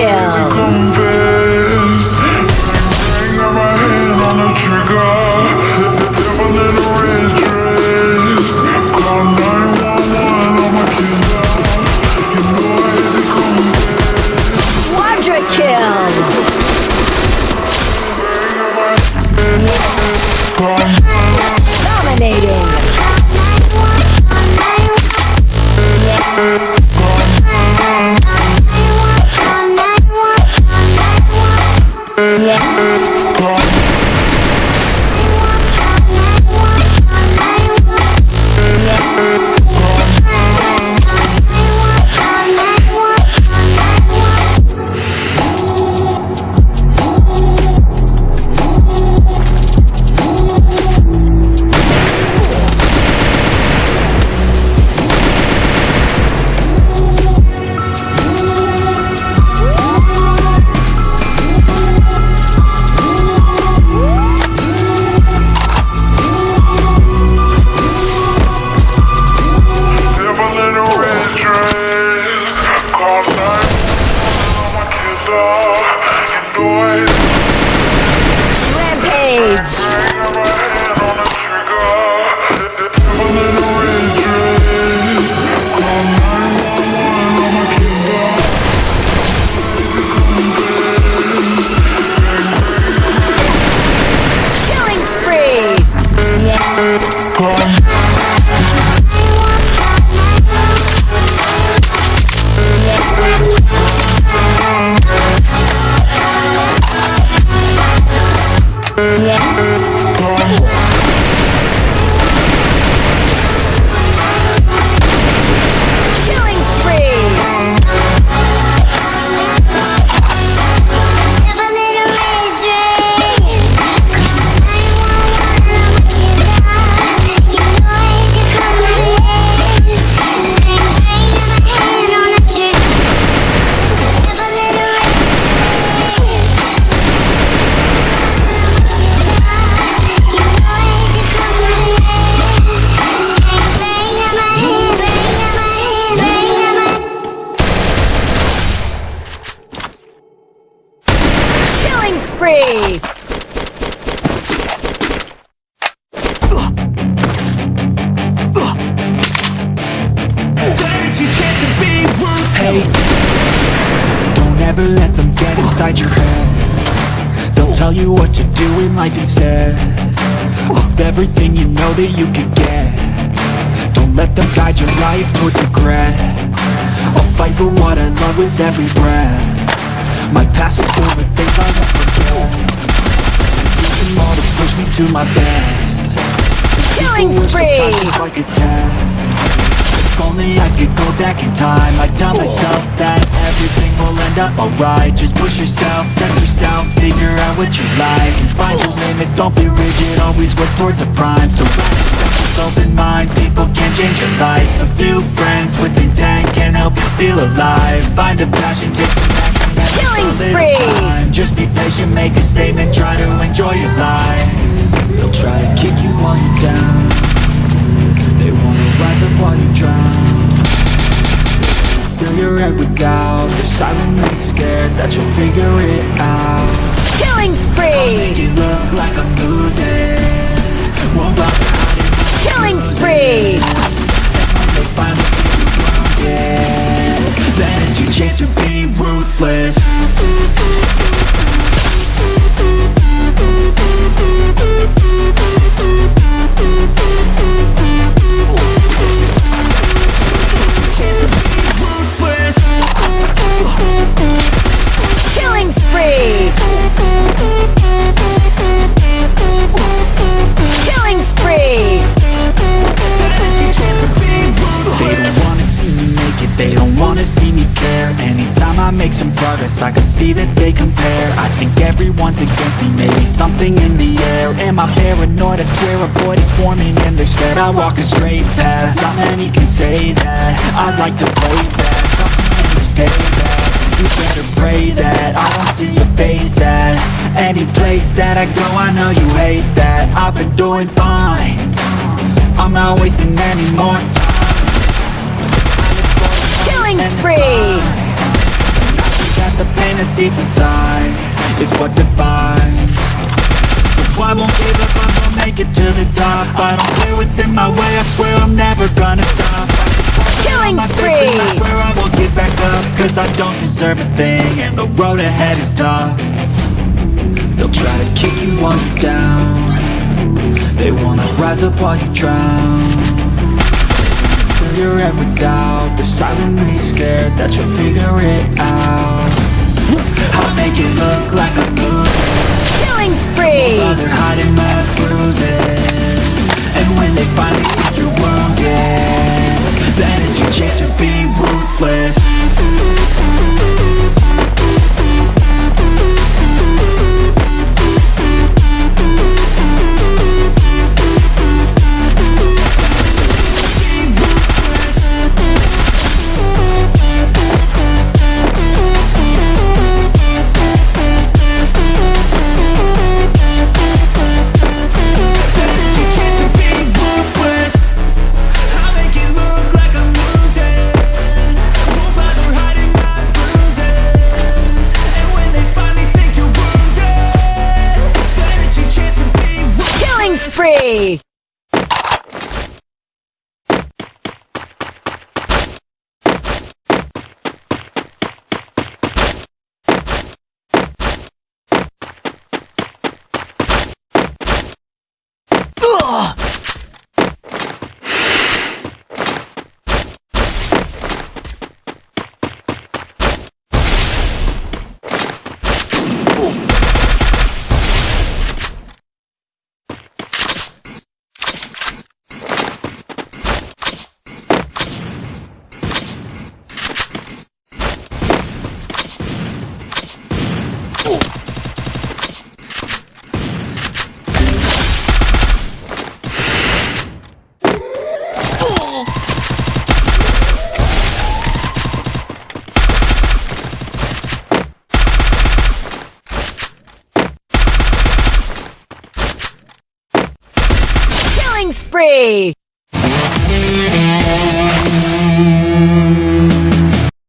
Kill. Don't let them get inside your head. They'll tell you what to do in life instead of everything you know that you could get. Don't let them guide your life towards regret. I'll fight for what I love with every breath. My past is filled with things I won't forget. Use them all to push me to my best. Killing Wish the time spree. If only I could go back in time. I'd tell myself that everything will end up alright. Just push yourself, test yourself, figure out what you like. And find your limits, don't be rigid, always work towards a prime. So with open minds, people can change your life. A few friends with intent can help you feel alive. Find a passion, take some action Killing spree. Just be patient, make a statement, try to enjoy your life Your with doubt They're silently scared that you'll figure it out. Killing spree. See that they compare. I think everyone's against me, maybe something in the air. Am I paranoid? I swear a void is forming in their stead. I walk a straight path, not many can say that. I'd like to play fast, something just pay that You better pray that. I don't see your face at Any place that I go, I know you hate that. I've been doing fine. I'm not wasting any more time. Killing spree. Got pain that's deep inside Is what defines. So I won't give up, I'm gonna make it to the top. I don't care what's in my way, I swear I'm never gonna stop. Killing spree! I swear I won't get back up Cause I don't deserve a thing And the road ahead is tough They'll try to kick you while you're down. They wanna rise up while you drown. Fill your head with doubt They're silently scared that you'll figure it out make it look like I'm losing Killing spree! While they're hiding my bruises. And when they finally think you're wounded Then it's your chance to be ruthless spree!